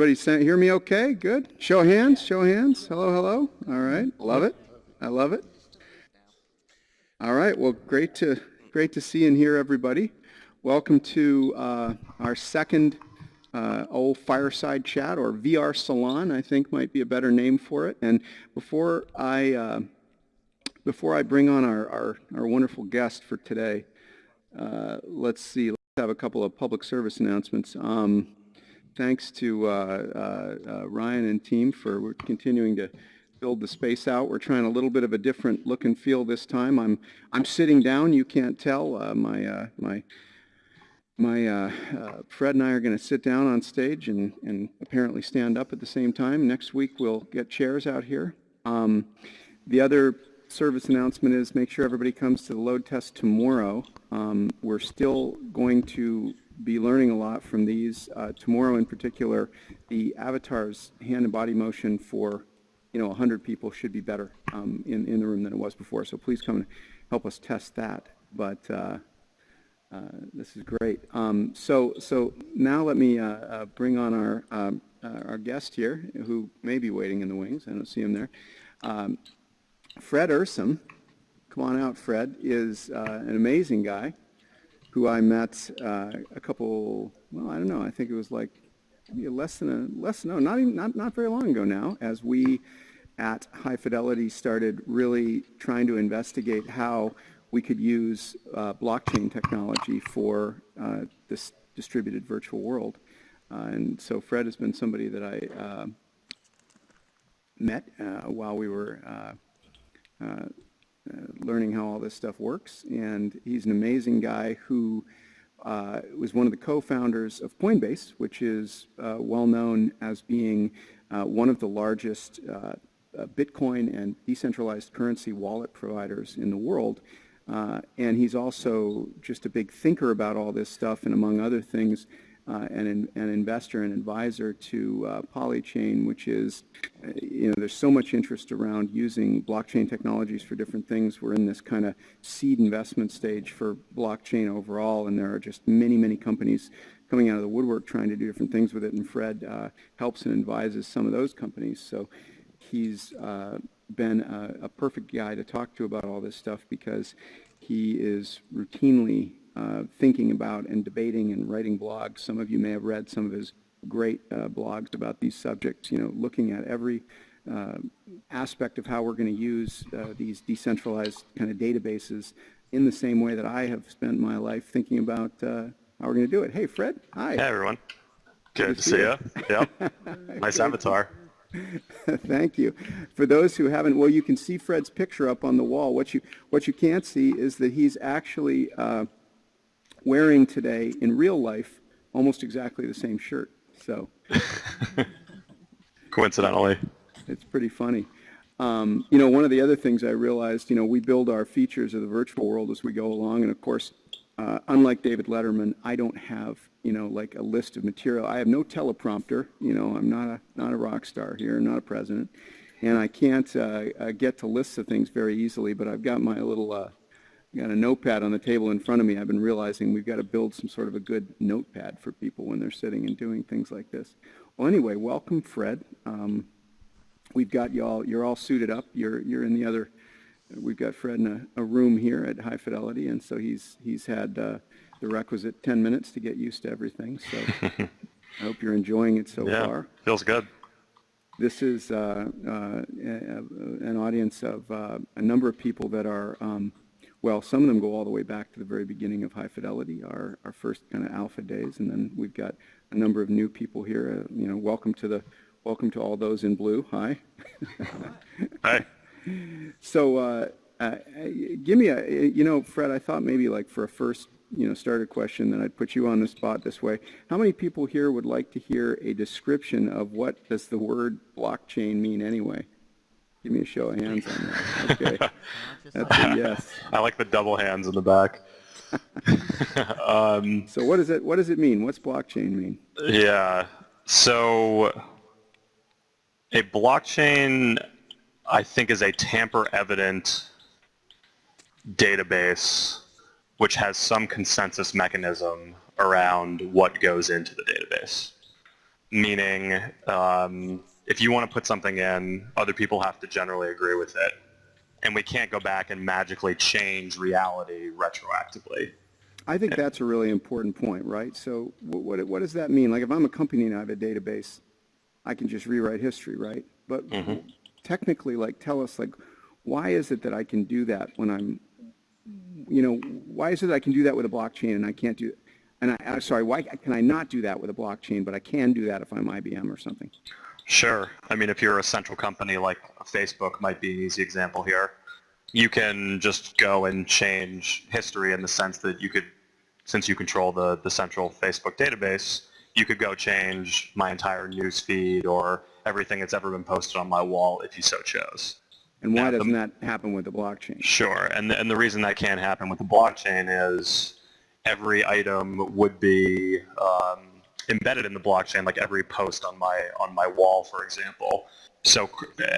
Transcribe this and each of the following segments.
everybody hear me okay? Good. Show hands, show hands. Hello, hello. All right. Love it. I love it. All right. Well, great to great to see and hear everybody. Welcome to uh, our second uh, old fireside chat or VR salon, I think might be a better name for it. And before I uh, before I bring on our, our, our wonderful guest for today, uh, let's see. Let's have a couple of public service announcements. Um, thanks to uh, uh, uh, Ryan and team for continuing to build the space out. We're trying a little bit of a different look and feel this time. I'm I'm sitting down. You can't tell. Uh, my uh, my my uh, Fred and I are going to sit down on stage and and apparently stand up at the same time. Next week we'll get chairs out here. Um, the other service announcement is make sure everybody comes to the load test tomorrow. Um, we're still going to be learning a lot from these. Uh, tomorrow in particular, the avatar's hand and body motion for you know 100 people should be better um, in, in the room than it was before. So please come and help us test that. But uh, uh, this is great. Um, so so now let me uh, uh, bring on our um, uh, our guest here, who may be waiting in the wings. I don't see him there. Um, Fred Ehrsam, come on out, Fred, is an amazing guy who I met uh, a couple, well, I don't know, I think it was like less than a, less, no, not even, not, not very long ago now, as we at High Fidelity started really trying to investigate how we could use uh, blockchain technology for uh, this distributed virtual world. Uh, and so Fred has been somebody that I uh, met uh, while we were uh, learning how all this stuff works. And he's an amazing guy who uh, was one of the co-founders of Coinbase, which is uh, well known as being uh, one of the largest uh, Bitcoin and decentralized currency wallet providers in the world. and he's also just a big thinker about all this stuff, and among other things, uh, an, an investor and advisor to uh, Polychain, which is, you know, there's so much interest around using blockchain technologies for different things. We're in this kind of seed investment stage for blockchain overall, and there are just many, many companies coming out of the woodwork trying to do different things with it, and Fred uh, helps and advises some of those companies. So he's uh, been a, a perfect guy to talk to about all this stuff because he is routinely uh, thinking about and debating and writing blogs. Some of you may have read some of his great uh, blogs about these subjects, you know, looking at every uh, aspect of how we're going to use uh, these decentralized kind of databases in the same way that I have spent my life thinking about uh, how we're going to do it. Hey, Fred. Hi. Hey, everyone. Good, Good to see you. Yep. nice avatar. Thank you. For those who haven't, well, you can see Fred's picture up on the wall. What you what you can't see is that he's actually uh, wearing today in real life almost exactly the same shirt. So coincidentally, it's pretty funny. Um, you know, one of the other things I realized, you know, we build our features of the virtual world as we go along, and of course, uh, unlike David Letterman, I don't have, you know, like a list of material. I have no teleprompter. You know, I'm not a not a rock star here, not a president, and I can't uh, uh, get to lists of things very easily. But I've got my little uh, got a notepad on the table in front of me. I've been realizing we've got to build some sort of a good notepad for people when they're sitting and doing things like this. Well, anyway, welcome, Fred. Um, we've got y'all. You're all suited up. You're you're in the other. We've got Fred in a, a room here at High Fidelity, and so he's he's had uh, the requisite 10 minutes to get used to everything. So I hope you're enjoying it so yeah, far. Feels good. This is uh, uh, an audience of uh, a number of people that are um, well, some of them go all the way back to the very beginning of High Fidelity, our, our first kind of alpha days, and then we've got a number of new people here. Uh, you know, welcome to the welcome to all those in blue. Hi. Hi. So, uh, uh, give me a you know, Fred. I thought maybe like for a first you know starter question that I'd put you on the spot this way. How many people here would like to hear a description of what does the word blockchain mean anyway? Give me a show of hands on that. Okay. That's a yes. I like the double hands in the back. um, so what does it what does it mean? What's blockchain mean? Yeah. So a blockchain I think is a tamper evident database which has some consensus mechanism around what goes into the database. meaning um, if you want to put something in, other people have to generally agree with it. And we can't go back and magically change reality retroactively. I think that's a really important point, right? So wh- what, what does that mean? Like if I'm a company and I have a database, I can just rewrite history, right? But mm-hmm. technically, like tell us, like, why is it that I can do that when I'm, you know, why is it that I can do that with a blockchain and I can't do, and I, I'm sorry, why can I not do that with a blockchain, but I can do that if I'm IBM or something? Sure. I mean, if you're a central company like Facebook might be an easy example here, you can just go and change history in the sense that you could, since you control the, the central Facebook database, you could go change my entire news feed or everything that's ever been posted on my wall if you so chose. And why the- doesn't that happen with the blockchain? Sure, and the, and the reason that can't happen with the blockchain is every item would be um, embedded in the blockchain, like every post on my on my wall, for example. So,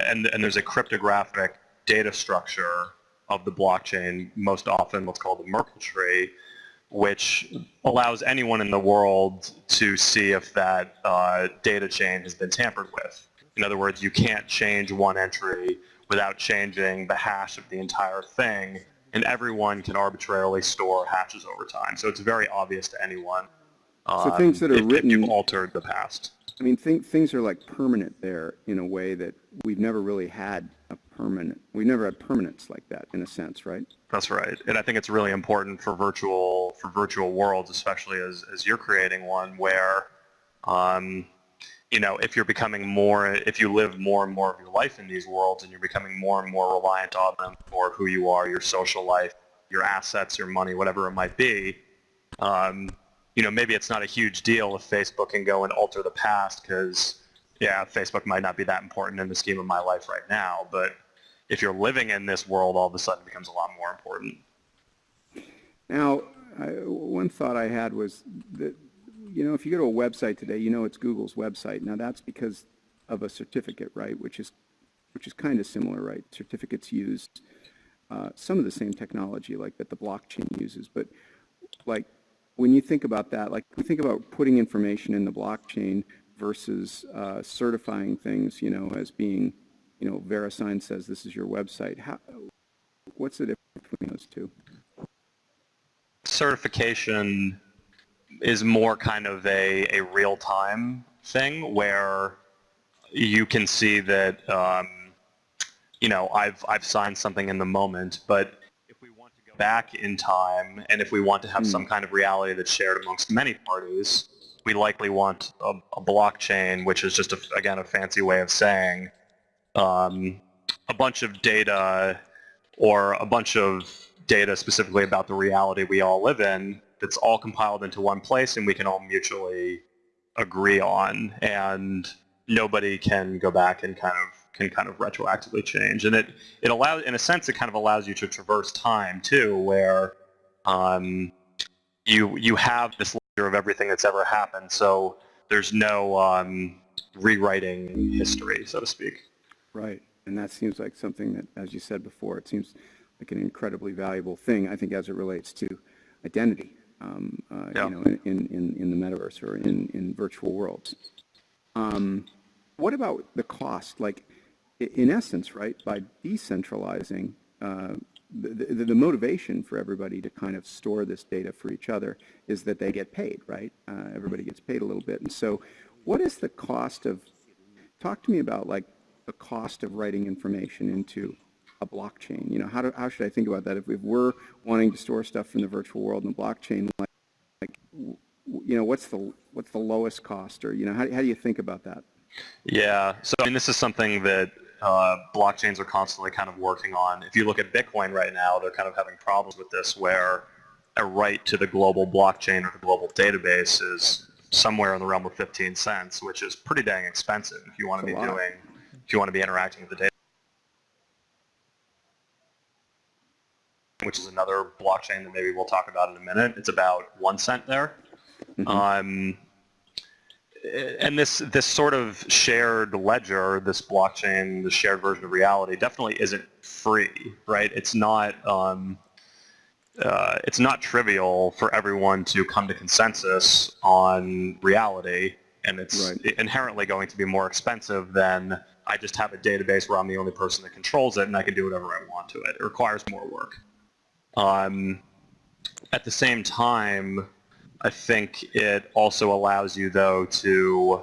and and there's a cryptographic data structure of the blockchain, most often what's called the Merkle tree, which allows anyone in the world to see if that uh, data chain has been tampered with. In other words, you can't change one entry without changing the hash of the entire thing, and everyone can arbitrarily store hashes over time. So it's very obvious to anyone. So um, things that are if, if written- you've altered the past. I mean, think, things are like permanent there in a way that we've never really had a permanent, we've never had permanence like that in a sense, right? That's right, and I think it's really important for virtual for virtual worlds, especially as as you're creating one where, um, you know, if you're becoming more, if you live more and more of your life in these worlds, and you're becoming more and more reliant on them for who you are, your social life, your assets, your money, whatever it might be, um, you know, maybe it's not a huge deal if Facebook can go and alter the past because, yeah, Facebook might not be that important in the scheme of my life right now, but if you're living in this world, all of a sudden it becomes a lot more important. Now, I, one thought I had was that, you know, if you go to a website today, you know it's Google's website. Now that's because of a certificate, right? Which is, which is kind of similar, right? Certificates use uh, some of the same technology like that the blockchain uses, but like when you think about that, like we think about putting information in the blockchain versus uh, certifying things, you know, as being, you know, VeriSign says this is your website. How, what's the difference between those two? certification is more kind of a, a real-time thing where you can see that um, you know I've I've signed something in the moment, but if we want to go back in time and if we want to have some kind of reality that's shared amongst many parties, we likely want a, a blockchain, which is just a, again a fancy way of saying um, a bunch of data or a bunch of data specifically about the reality we all live in that's all compiled into one place and we can all mutually agree on. And nobody can go back and kind of can kind of retroactively change and it it allows in a sense it kind of allows you to traverse time too where um, you you have this ledger of everything that's ever happened so there's no um, rewriting history so to speak Right, and that seems like something that, as you said before, it seems like an incredibly valuable thing, I think, as it relates to identity, um, uh, Yeah. you know, in, in, in- the metaverse or in, in virtual worlds. Um, What about the cost? Like, in essence, right, by decentralizing, uh, the, the, the motivation for everybody to kind of store this data for each other is that they get paid, right? Uh, Everybody gets paid a little bit. And so what is the cost of, talk to me about like the cost of writing information into a blockchain. You know, how, do, how should I think about that? If, if we're wanting to store stuff from the virtual world in the blockchain, like, like you know, what's the, what's the lowest cost or, you know, how, how do you think about that? Yeah, so I mean, this is something that uh, blockchains are constantly kind of working on. If you look at Bitcoin write now, they're kind of having problems with this where a right to the global blockchain or the global database is somewhere in the realm of 15 cents, which is pretty dang expensive if you want to be lot. doing, if you want to be interacting with the data. which is another blockchain that maybe we'll talk about in a minute. It's about one cent there. Um, and this this sort of shared ledger, this blockchain, the shared version of reality, definitely isn't free, right? It's not um, uh, it's not trivial for everyone to come to consensus on reality, and it's Right. inherently going to be more expensive than I just have a database where I'm the only person that controls it and I can do whatever I want to it. It requires more work. Um, at the same time, I think it also allows you, though, to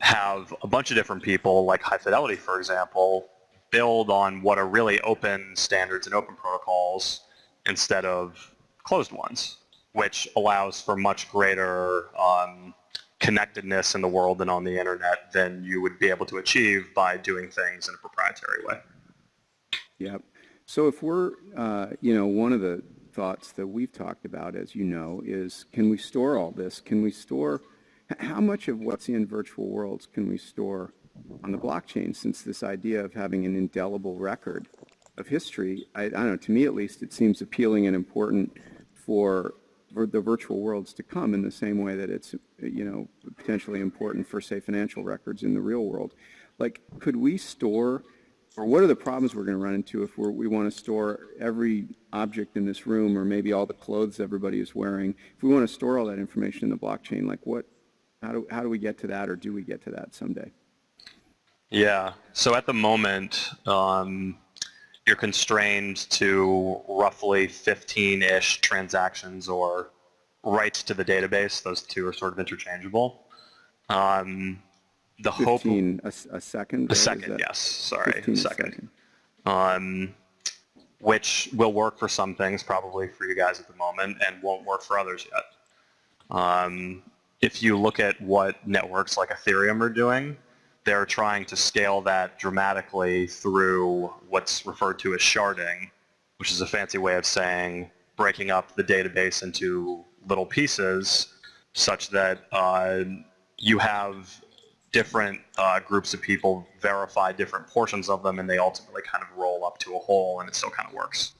have a bunch of different people, like High Fidelity, for example, build on what are really open standards and open protocols instead of closed ones, which allows for much greater um, connectedness in the world and on the internet than you would be able to achieve by doing things in a proprietary way. Yep. So if we're, uh, you know, one of the thoughts that we've talked about, as you know, is can we store all this? Can we store, how much of what's in virtual worlds can we store on the blockchain since this idea of having an indelible record of history, I, I don't know, to me at least, it seems appealing and important for, for the virtual worlds to come in the same way that it's, you know, potentially important for, say, financial records in the real world. Like, could we store or what are the problems we're going to run into if we want to store every object in this room or maybe all the clothes everybody is wearing? If we want to store all that information in the blockchain, like what, how do, how do we get to that or do we get to that someday? Yeah. So at the moment, um, you're constrained to roughly 15-ish transactions or writes to the database. Those two are sort of interchangeable. Um, the hope 15 a, a second? A second, yes. Sorry, a a second. Um, which will work for some things, probably for you guys at the moment, and won't work for others yet. Um, if you look at what networks like Ethereum are doing, they're trying to scale that dramatically through what's referred to as sharding, which is a fancy way of saying breaking up the database into little pieces such that uh, you have different uh, groups of people verify different portions of them and they ultimately kind of roll up to a whole and it still kind of works.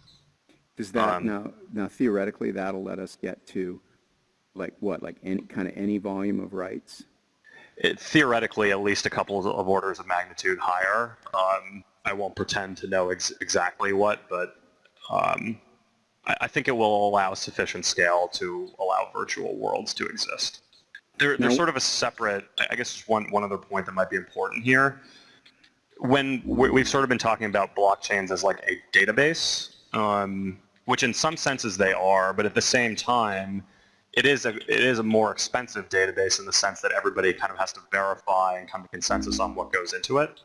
Does that, um, now, now theoretically, that'll let us get to like what, like any, kind of any volume of writes? It, theoretically, at least a couple of, of orders of magnitude higher. Um, I won't pretend to know ex- exactly what, but um, I, I think it will allow sufficient scale to allow virtual worlds to exist. They're, they're sort of a separate, I guess one, one other point that might be important here. When we- we've sort of been talking about blockchains as like a database, um, which in some senses they are, but at the same time, it is a it is a more expensive database in the sense that everybody kind of has to verify and come to consensus on what goes into it.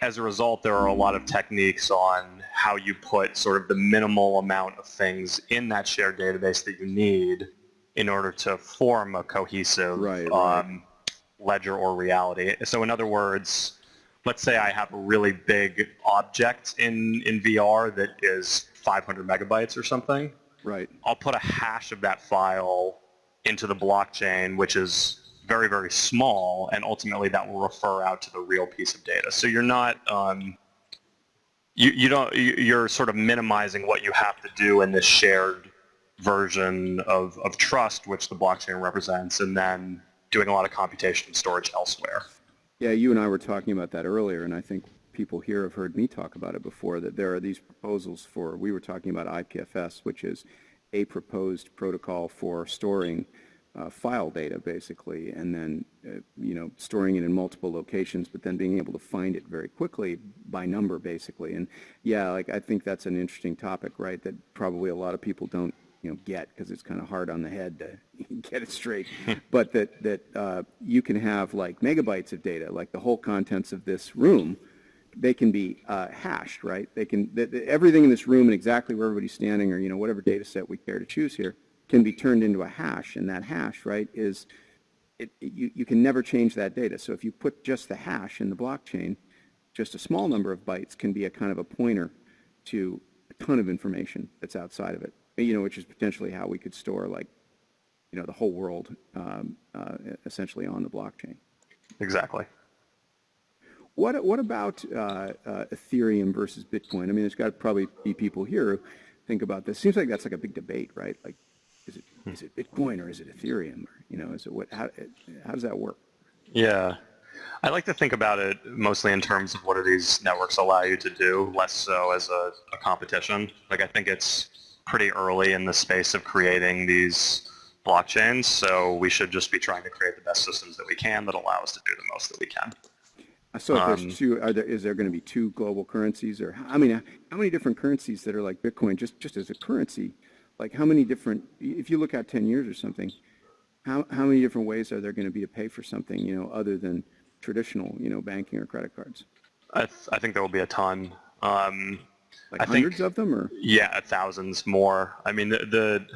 As a result, there are a lot of techniques on how you put sort of the minimal amount of things in that shared database that you need in order to form a cohesive Right, right. um, ledger or reality. So in other words, let's say I have a really big object in, in VR that is 500 megabytes or something. Right. I'll put a hash of that file into the blockchain, which is very, very small, and ultimately that will refer out to the real piece of data. So you're not, um, you, you don't, you- you're sort of minimizing what you have to do in this shared version of, of trust, which the blockchain represents, and then doing a lot of computation and storage elsewhere. Yeah, you and I were talking about that earlier, and I think people here have heard me talk about it before, that there are these proposals for, we were talking about IPFS, which is a proposed protocol for storing uh, file data, basically, and then, uh, you know, storing it in multiple locations, but then being able to find it very quickly by number, basically. And yeah, like, I think that's an interesting topic, right, that probably a lot of people don't you know, get because it's kind of hard on the head to get it straight. but that that uh, you can have like megabytes of data, like the whole contents of this room, they can be uh, hashed, right? They can th- th- everything in this room and exactly where everybody's standing, or you know whatever data set we care to choose here, can be turned into a hash, and that hash, right, is it, it- you, you can never change that data. So if you put just the hash in the blockchain, just a small number of bytes can be a kind of a pointer to a ton of information that's outside of it, you know, which is potentially how we could store like, you know, the whole world um, uh, essentially on the blockchain. Exactly. What, what about uh, uh, Ethereum versus Bitcoin? I mean, there's got to probably be people here who think about this. Seems like that's like a big debate, right? Like, is it, is it Bitcoin or is it Ethereum? Or, you know, is it what, how, how does that work? Yeah. I like to think about it mostly in terms of what do these networks allow you to do, less so as a, a competition. Like I think it's pretty early in the space of creating these blockchains, so we should just be trying to create the best systems that we can that allow us to do the most that we can. So if Um, two, are there, is there going to be two global currencies or, I mean, how many different currencies that are like Bitcoin, just, just as a currency? Like how many different, if you look at 10 years or something, how, how many different ways are there going to be to pay for something, you know, other than traditional, you know, banking or credit cards? I, th- I think there will be a ton. Um, Like I think- of them or? Yeah, thousands more. I mean, the the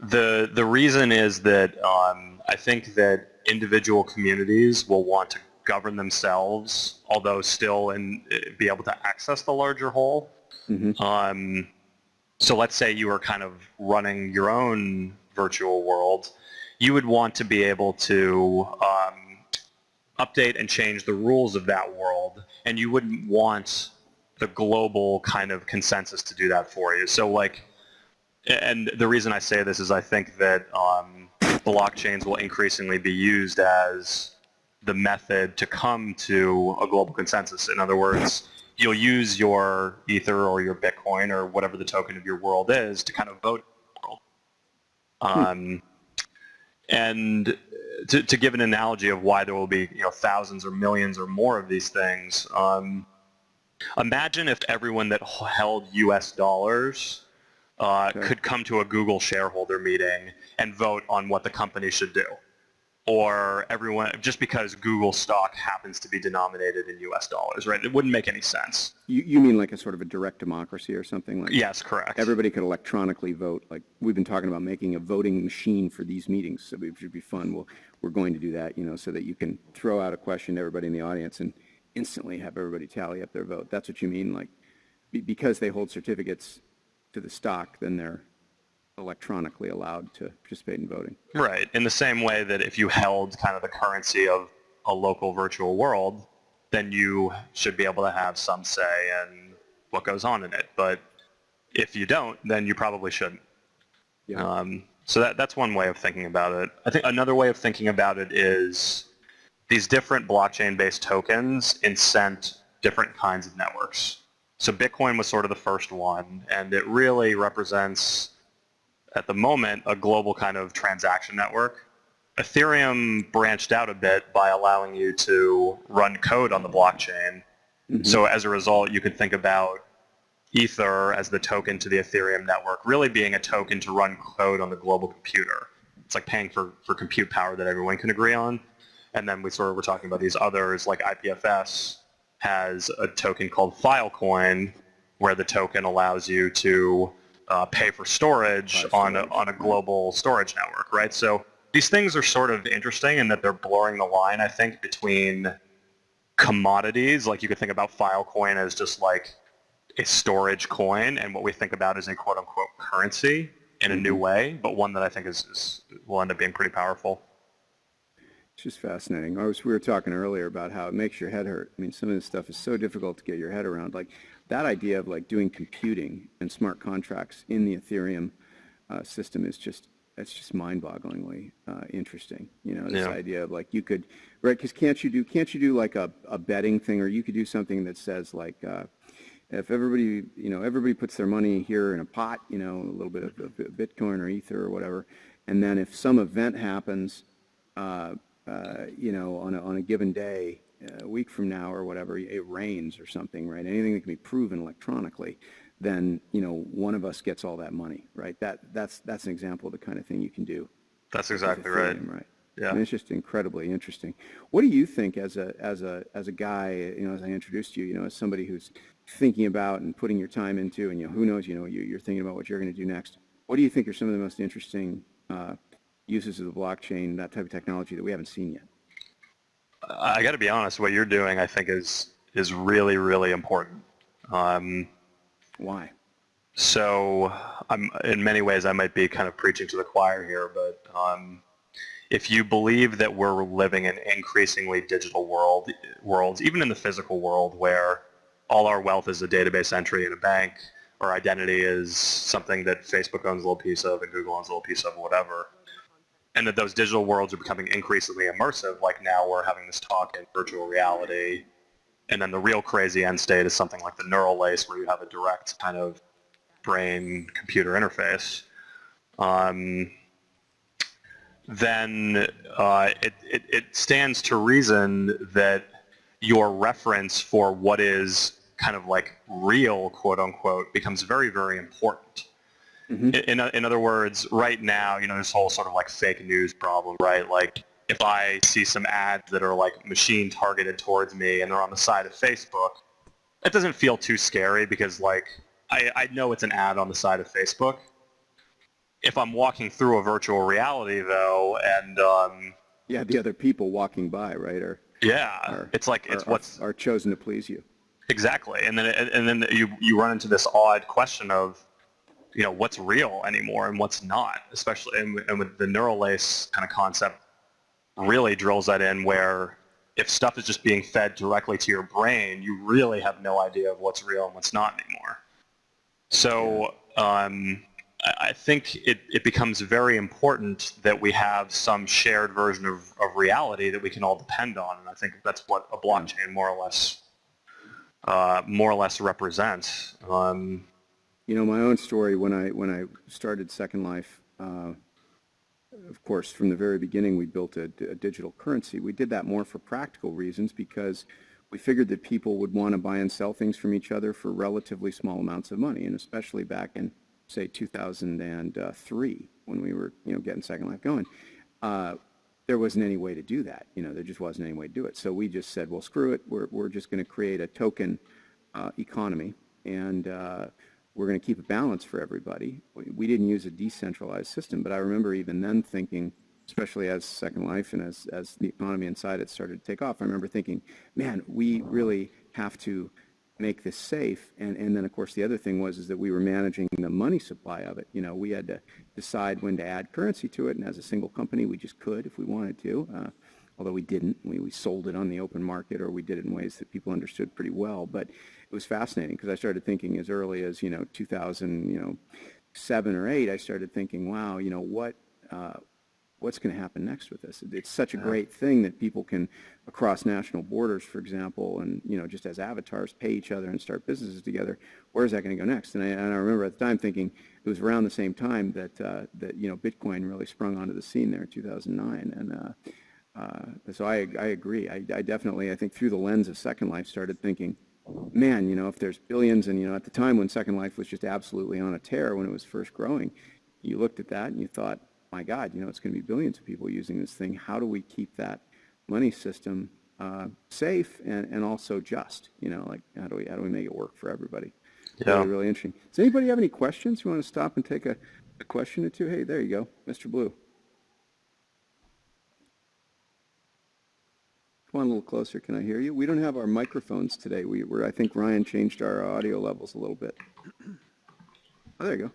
the, the reason is that um, I think that individual communities will want to govern themselves, although still and be able to access the larger whole. Mhm. Um, so let's say you were kind of running your own virtual world, you would want to be able to um, update and change the rules of that world, and you wouldn't want the global kind of consensus to do that for you. So like, and the reason I say this is I think that um, blockchains will increasingly be used as the method to come to a global consensus. In other words, you'll use your Ether or your Bitcoin or whatever the token of your world is to kind of vote world. Um, and to, to give an analogy of why there will be you know thousands or millions or more of these things, um, imagine if everyone that held U.S. dollars uh, Okay. could come to a Google shareholder meeting and vote on what the company should do. Or everyone, just because Google stock happens to be denominated in U.S. dollars, right? It wouldn't make any sense. You, you mean like a sort of a direct democracy or something like? Yes, correct. Everybody could electronically vote, like we've been talking about making a voting machine for these meetings, so it should be fun. Well, we're going to do that, you know, so that you can throw out a question to everybody in the audience and instantly have everybody tally up their vote. That's what you mean, like, because they hold certificates to the stock, then they're electronically allowed to participate in voting. Right. In the same way that if you held kind of the currency of a local virtual world, then you should be able to have some say in what goes on in it. But if you don't, then you probably shouldn't. Yeah. Um, so that, that's one way of thinking about it. I think another way of thinking about it is these different blockchain-based tokens incent different kinds of networks. So Bitcoin was sort of the first one, and it really represents, at the moment, a global kind of transaction network. Ethereum branched out a bit by allowing you to run code on the blockchain. Mm-hmm. So as a result, you could think about Ether as the token to the Ethereum network, really being a token to run code on the global computer. It's like paying for, for compute power that everyone can agree on. And then we sort of were talking about these others, like IPFS has a token called Filecoin, where the token allows you to uh, pay for storage Buy on a, on a global storage network, right? So these things are sort of interesting in that they're blurring the line, I think, between commodities, like you could think about Filecoin as just like a storage coin, and what we think about as a quote-unquote currency in a new way, but one that I think is, is will end up being pretty powerful. It's just fascinating. I was, we were talking earlier about how it makes your head hurt. I mean, some of this stuff is so difficult to get your head around. Like that idea of like doing computing and smart contracts in the Ethereum uh, system is just, it's just mind-bogglingly uh, interesting. You know, this Yeah. idea of like you could, right? Because can't you do, can't you do like a, a betting thing, or you could do something that says like, uh, if everybody, you know, everybody puts their money here in a pot, you know, a little bit of, of Bitcoin or Ether or whatever, and then if some event happens, uh, you know, on a, on a given day, uh, a week from now or whatever, it rains or something, right? Anything that can be proven electronically, then, you know, one of us gets all that money, right? That, that's, that's an example of the kind of thing you can do. That's exactly right. Ethereum, Right. Yeah. Mean, it's just incredibly interesting. What do you think as a, as a, as a guy, you know, as I introduced you, you know, as somebody who's thinking about and putting your time into, and, you know, who knows, you know, you, you're thinking about what you're going to do next. What do you think are some of the most interesting uh, uses of the blockchain, that type of technology that we haven't seen yet? I got to be honest. What you're doing, I think, is is really really important. Um, Why? so, I'm in many ways I might be kind of preaching to the choir here, but um, if you believe that we're living in increasingly digital world worlds, even in the physical world, where all our wealth is a database entry in a bank, or identity is something that Facebook owns a little piece of and Google owns a little piece of, whatever, and that those digital worlds are becoming increasingly immersive, like now we're having this talk in virtual reality, and then the real crazy end state is something like the neural lace, where you have a direct kind of brain-computer interface. Um, then uh, it, it, it stands to reason that your reference for what is kind of like real, quote unquote, becomes very, very important. In, in, in other words, right now, you know, this whole sort of like fake news problem, right? Like if I see some ads that are like machine targeted towards me and they're on the side of Facebook, it doesn't feel too scary because like I, I know it's an ad on the side of Facebook. If I'm walking through a virtual reality though, and um, Yeah, the other people walking by, right, are, yeah, are it's like it's are- what's are chosen to please you. Exactly, and then and then you you run into this odd question of, you know, what's real anymore and what's not, especially and, and with the neural lace kind of concept, really drills that in where if stuff is just being fed directly to your brain, you really have no idea of what's real and what's not anymore. So um, I think it, it becomes very important that we have some shared version of, of reality that we can all depend on, and I think that's what a blockchain more or less uh, more or less represents. Um, You know, my own story when I when I started Second Life, uh, of course, from the very beginning, we built a, a digital currency. We did that more for practical reasons because we figured that people would want to buy and sell things from each other for relatively small amounts of money, and especially back in say 2003 when we were you know getting Second Life going. Uh, there wasn't any way to do that. You know, there just wasn't any way to do it. So we just said, well, screw it. We're, we're just going to create a token uh, economy, and uh, we're going to keep a balance for everybody. We, didn't use a decentralized system, but I remember even then thinking, especially as Second Life and as, as the economy inside it started to take off, I remember thinking, man, we really have to make this safe. And, and then, of course, the other thing was is that we were managing the money supply of it. You know, we had to decide when to add currency to it, and as a single company, we just could if we wanted to. Uh, although we didn't. We, we sold it on the open market or we did it in ways that people understood pretty well. But it was fascinating because I started thinking as early as, you know, 2000, you know, seven or eight, I started thinking, wow, you know, what, uh, what's going to happen next with this? It's such a great thing that people can, across national borders, for example, and, you know, just as avatars, pay each other and start businesses together. Where's that going to go next? And I, and I remember at the time thinking it was around the same time that, uh, that, you know, Bitcoin really sprung onto the scene there in 2009. And, uh, uh, so I, I agree. I, I definitely, I think through the lens of Second Life, started thinking, man, you know, if there's billions, and you know, at the time when Second Life was just absolutely on a tear when it was first growing, you looked at that and you thought, my God, you know, it's going to be billions of people using this thing. How do we keep that money system uh, safe and, and also just? You know, like how do we how do we make it work for everybody? Yeah. Really, really interesting. Does anybody have any questions? You want to stop and take a, a question or two? Hey, there you go, Mr. Blue. Come on a little closer. Can I hear you? We don't have our microphones today. We were, I think Ryan changed our audio levels a little bit. Oh, there you go.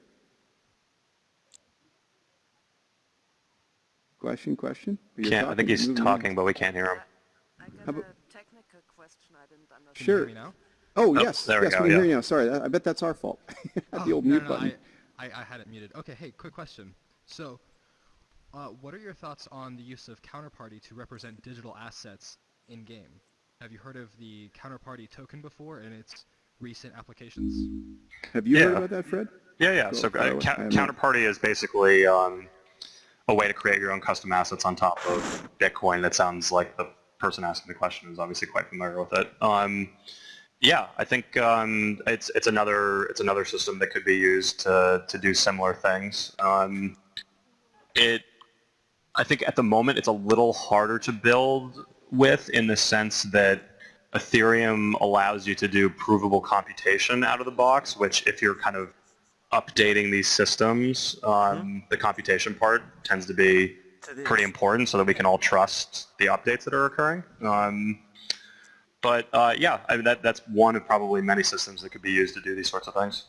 Question, question? You're can't, I think he's talking, on. but we can't hear him. I got How about- a technical question I didn't understand. Can Sure. you hear me now? Oh, Oh, yes, there we yes, go, we can hear you now. Sorry, I I bet that's our fault. Had Oh, the old no, mute no, button. I, I, I had it muted. Okay, hey, quick question. So, uh, what are your thoughts on the use of counterparty to represent digital assets in game? Have you heard of the counterparty token before and its recent applications? Have you heard about that, Fred? Yeah, yeah. Cool. So uh, ca- I have not. counterparty is basically um, a way to create your own custom assets on top of Bitcoin. That sounds like the person asking the question is obviously quite familiar with it. Um, yeah, I think um, it's it's another it's another system that could be used to to do similar things. Um, it I think at the moment it's a little harder to build with in the sense that Ethereum allows you to do provable computation out of the box, which if you're kind of updating these systems, um, the computation part tends to be pretty important so that we can all trust the updates that are occurring. Um, but uh, yeah, I mean, that, that's one of probably many systems that could be used to do these sorts of things.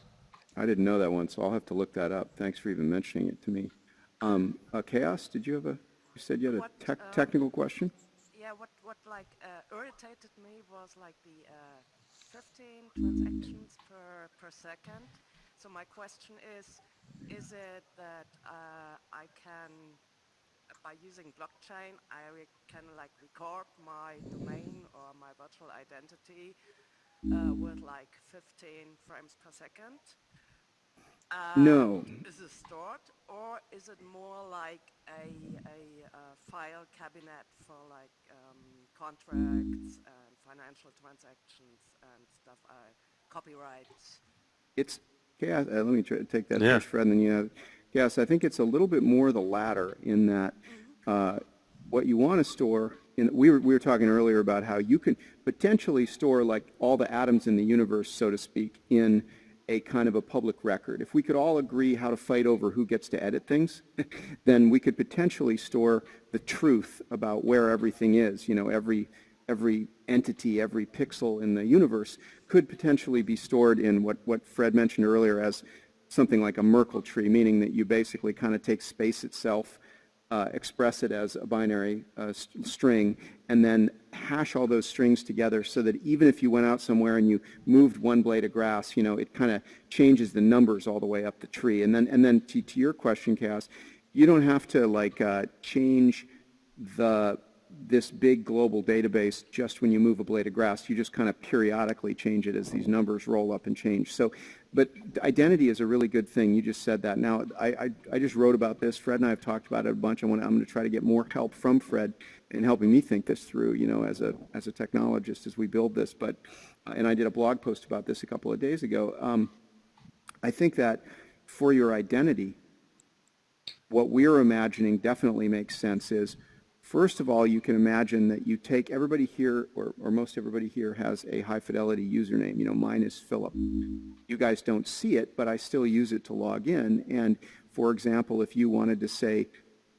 I didn't know that one, so I'll have to look that up. Thanks for even mentioning it to me. Um, uh, Chaos, did you have a, you said you had a What, tech, uh, technical question? Yeah, what, what like uh, irritated me was like the uh, 15 transactions per, per second. So my question is, is it that uh, I can, by using blockchain, I re- can like record my domain or my virtual identity uh, with like 15 frames per second? Um, No. is it stored or is it more like a, a uh, file cabinet for like um, contracts and financial transactions and stuff, uh, copyrights? It's chaos. Uh, let me try to take that Yeah. first, Fred, and then you have chaos. I think it's a little bit more the latter in that uh, what you want to store. In, we were we were talking earlier about how you can potentially store like all the atoms in the universe, so to speak, in a kind of a public record. If we could all agree how to fight over who gets to edit things, then we could potentially store the truth about where everything is. You know, every every entity, every pixel in the universe could potentially be stored in what, what Fred mentioned earlier as something like a Merkle tree, meaning that you basically kind of take space itself, uh, express it as a binary uh, s- string, and then hash all those strings together so that even if you went out somewhere and you moved one blade of grass, you know, it kind of changes the numbers all the way up the tree. And then, and then to, to your question, Cass, you don't have to like uh, change the this big global database just when you move a blade of grass. You just kind of periodically change it as these numbers roll up and change. So, but identity is a really good thing. You just said that. Now, I, I, I just wrote about this. Fred and I have talked about it a bunch. I want, I'm going to try to get more help from Fred in helping me think this through, you know, as a, as a technologist as we build this. But, uh, and I did a blog post about this a couple of days ago. Um, I think that for your identity, what we're imagining definitely makes sense is, first of all, you can imagine that you take everybody here, or, or most everybody here has a high fidelity username. You know, mine is Philip. You guys don't see it, but I still use it to log in. And for example, if you wanted to say,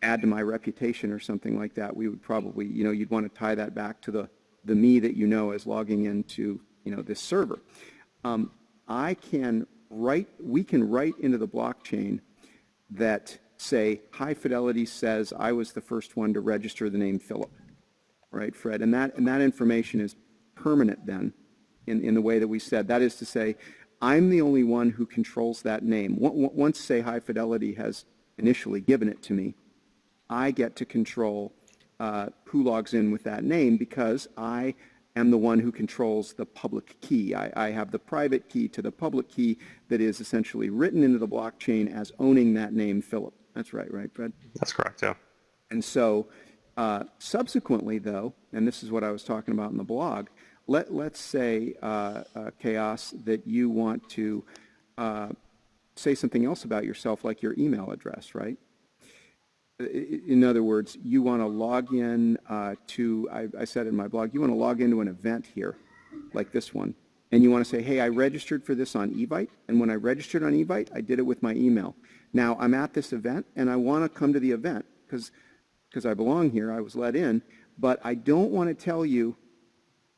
add to my reputation or something like that, we would probably, you know, you'd want to tie that back to the, the me that you know as logging into, you know, this server. Um, I can write, we can write into the blockchain that say high fidelity says I was the first one to register the name Philip, right, Fred? And that, and that information is permanent then in, in the way that we said. That is to say, I'm the only one who controls that name. Once, say high fidelity has initially given it to me, I get to control uh, who logs in with that name because I am the one who controls the public key. I, I have the private key to the public key that is essentially written into the blockchain as owning that name Philip. That's right, right, Fred? That's correct, yeah. And so uh, subsequently, though, and this is what I was talking about in the blog, let, let's say, uh, uh, Chaos, that you want to uh, say something else about yourself, like your email address, right? In other words, you want to log in uh, to, I, I said in my blog, you want to log into an event here, like this one, and you want to say, hey, I registered for this on Evite, and when I registered on Evite, I did it with my email. Now, I'm at this event, and I want to come to the event, because because I belong here, I was let in, but I don't want to tell you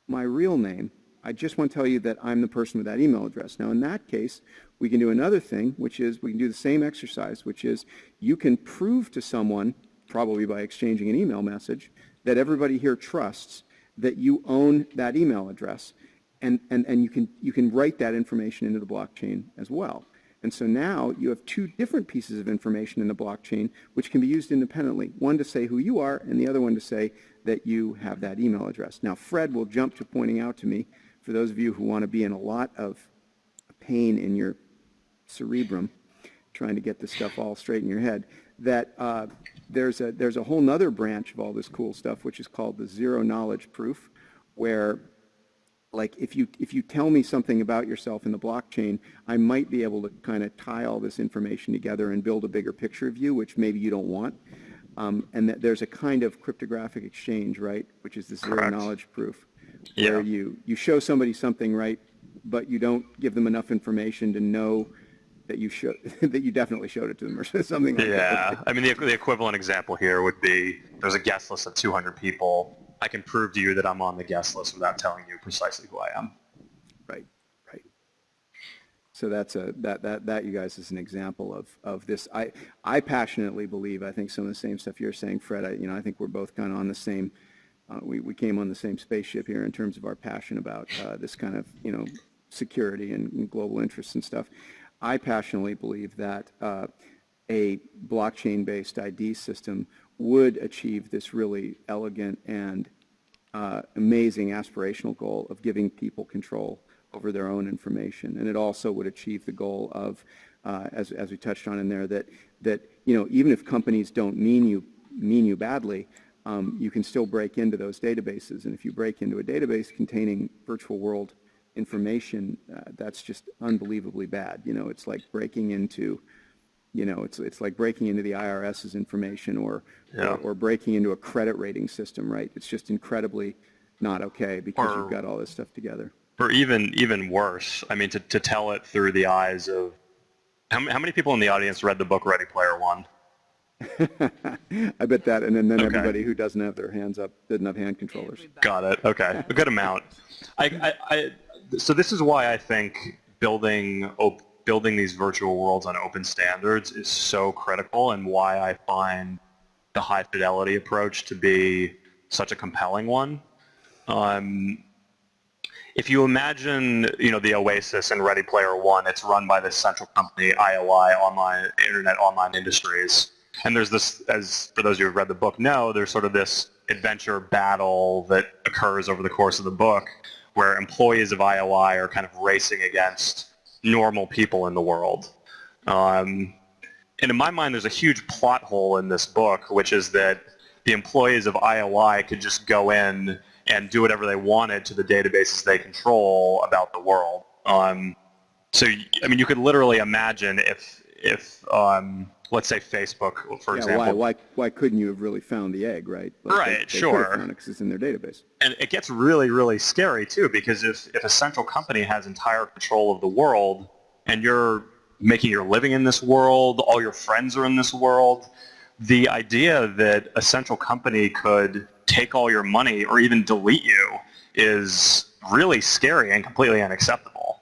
my real name. I just want to tell you that I'm the person with that email address. Now, in that case, we can do another thing, which is we can do the same exercise, which is you can prove to someone, probably by exchanging an email message, that everybody here trusts that you own that email address. And, and, and you, can, you can write that information into the blockchain as well. And so now you have two different pieces of information in the blockchain which can be used independently. One to say who you are and the other one to say that you have that email address. Now Fred will jump to pointing out to me, for those of you who want to be in a lot of pain in your cerebrum, trying to get this stuff all straight in your head, that uh, there's, a, there's a whole nother branch of all this cool stuff which is called the zero knowledge proof, where like if you if you tell me something about yourself in the blockchain, I might be able to kind of tie all this information together and build a bigger picture of you, which maybe you don't want. Um, and that there's a kind of cryptographic exchange, right, which is the zero Correct. knowledge proof, Yeah. where you you show somebody something, right, but you don't give them enough information to know that you show that you definitely showed it to them or something like that. Yeah, I mean, the, the equivalent example here would be there's a guest list of 200 people. I can prove to you that I'm on the guest list without telling you precisely who I am. Right, right. So that's a, that, that, that you guys is an example of, of this. I, I passionately believe, I think some of the same stuff you're saying, Fred, I, you know, I think we're both kind of on the same, uh, we, we came on the same spaceship here in terms of our passion about uh, this kind of, you know, security and, and global interests and stuff. I passionately believe that uh, a blockchain-based ID system would achieve this really elegant and uh, amazing aspirational goal of giving people control over their own information. And it also would achieve the goal of uh, as, as we touched on in there, that, that, you know, even if companies don't mean you, mean you badly, um, you can still break into those databases. And if you break into a database containing virtual world information, uh, that's just unbelievably bad. You know, it's like breaking into, you know, it's, it's like breaking into the IRS's information or, Yeah. or, or breaking into a credit rating system, right? It's just incredibly not okay because Or- you've got all this stuff together. Or even even worse, I mean, to, to tell it through the eyes of how, how many people in the audience read the book Ready Player One? I bet that, and then, then Okay. everybody who doesn't have their hands up, didn't have hand controllers. Got it. Okay, a good amount. I, I, I, so this is why I think building op- building these virtual worlds on open standards is so critical, and why I find the high fidelity approach to be such a compelling one. Um, if you imagine, you know, the Oasis and Ready Player One, it's run by this central company, IOI, Online Internet Online Industries. And there's this, as for those of you who've read the book know, there's sort of this adventure battle that occurs over the course of the book where employees of IOI are kind of racing against normal people in the world. Um, and in my mind, there's a huge plot hole in this book, which is that the employees of IOI could just go in and do whatever they wanted to the databases they control about the world. Um, so, I mean, you could literally imagine if, if um, let's say Facebook, for Yeah, example, why, why, why couldn't you have really found the egg, right? Like, Right, they have sure. found it 'cause it's in their database. and it gets really, really scary too, because if, if a central company has entire control of the world, and you're making your living in this world, all your friends are in this world, the idea that a central company could take all your money or even delete you is really scary and completely unacceptable.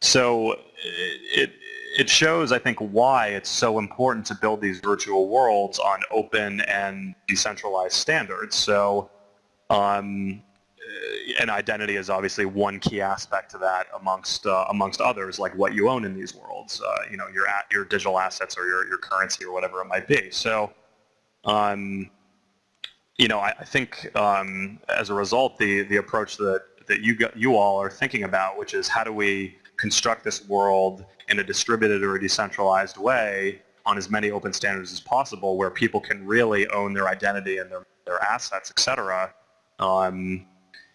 So it, it shows, I think, why it's so important to build these virtual worlds on open and decentralized standards. So um, uh, and identity is obviously one key aspect to that amongst uh, amongst others, like what you own in these worlds. Uh, you know, your a- your digital assets or your, your currency or whatever it might be. So, um, you know, I, I think um, as a result, the the approach that that you got, you all are thinking about, which is how do we construct this world in a distributed or a decentralized way on as many open standards as possible, where people can really own their identity and their their assets, et cetera, um,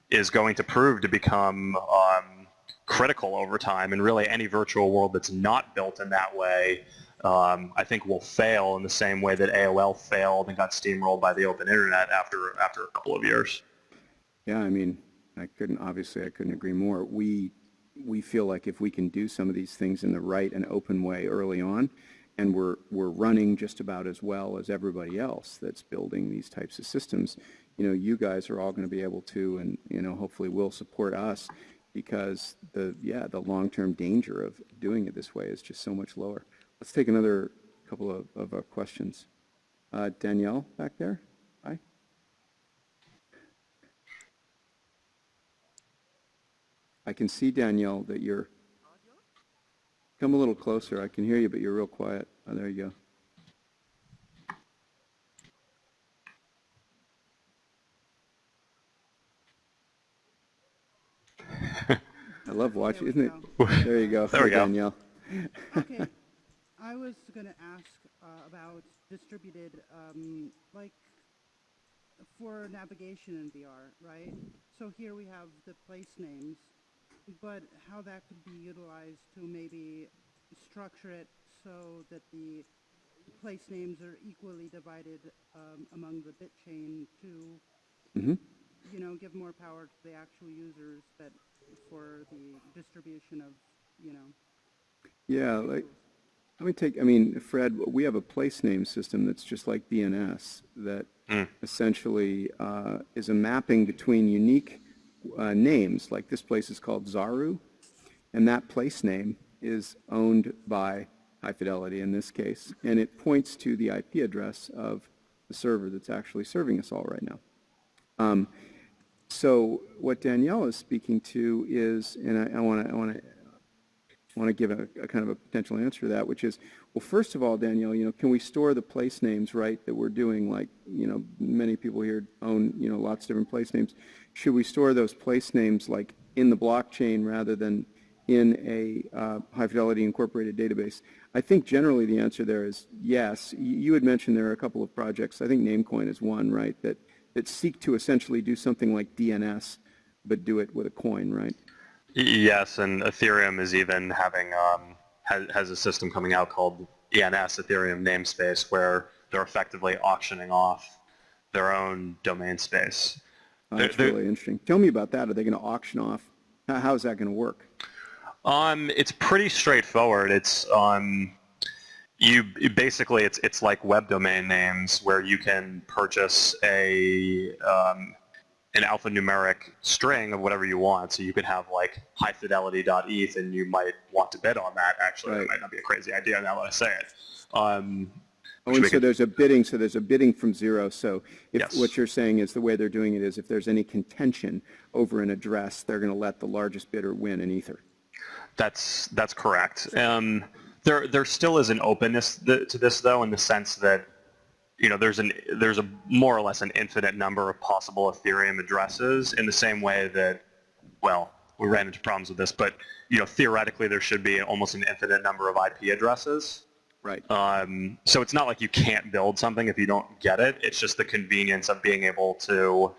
is going to prove to become um, critical over time. And really, any virtual world that's not built in that way, um, I think, will fail in the same way that AOL failed and got steamrolled by the open internet after after a couple of years. Yeah, I mean, I couldn't, obviously, I couldn't agree more. We, we feel like if we can do some of these things in the right and open way early on, and we're, we're running just about as well as everybody else that's building these types of systems, you know, you guys are all going to be able to, and, you know, hopefully will support us because the, yeah, the long-term danger of doing it this way is just so much lower. Let's take another couple of, of uh, questions. Uh, Danielle back there? Hi. I can see, Danielle, that you're, come a little closer. I can hear you, but you're real quiet. Oh, there you go. I love watching, isn't it? There you go. There we Hey, go. Danielle. Okay, I was gonna ask uh, about distributed, um, like, for navigation in VR, right? So here we have the place names, but how that could be utilized to maybe structure it so that the place names are equally divided um, among the bit chain to, Mhm. you know, give more power to the actual users that, for the distribution of, you know, Yeah, like, let me take, I mean, Fred, we have a place name system that's just like DNS that essentially uh, is a mapping between unique uh, names, like this place is called Zaru, and that place name is owned by High Fidelity in this case, and it points to the IP address of the server that's actually serving us all right now. Um, so what Danielle is speaking to is, and I want to, I want to want to give a, a kind of a potential answer to that, which is, well, first of all, Danielle, you know, can we store the place names, right, that we're doing, like, you know, many people here own, you know, lots of different place names. Should we store those place names, like, in the blockchain rather than in a uh, high-fidelity incorporated database? I think generally the answer there is yes. You had mentioned there are a couple of projects, I think Namecoin is one, right, that, that seek to essentially do something like DNS, but do it with a coin, right? Yes, and Ethereum is even having um, has, has a system coming out called ENS Ethereum namespace where they're effectively auctioning off their own domain space. There- That's really interesting. Tell me about that. Are they going to auction off? How, how is that going to work? Um, it's pretty straightforward. It's um, you you- basically it's it's like web domain names where you can purchase a um, an alphanumeric string of whatever you want. So you could have like highfidelity.eth and you might want to bid on that. Actually, Right. that might not be a crazy idea now that I say it. Um, Oh, and so there's a bidding, so there's a bidding from zero. So if Yes. what you're saying is the way they're doing it is if there's any contention over an address, they're going to let the largest bidder win in Ether. That's that's correct. Um, there there still is an openness th- to this though, in the sense that you know there's an there's a more or less an infinite number of possible Ethereum addresses. In the same way that, well, we ran into problems with this, but you know theoretically there should be almost an infinite number of IP addresses. Right. Um, so it's not like you can't build something if you don't get it. It's just the convenience of being able to,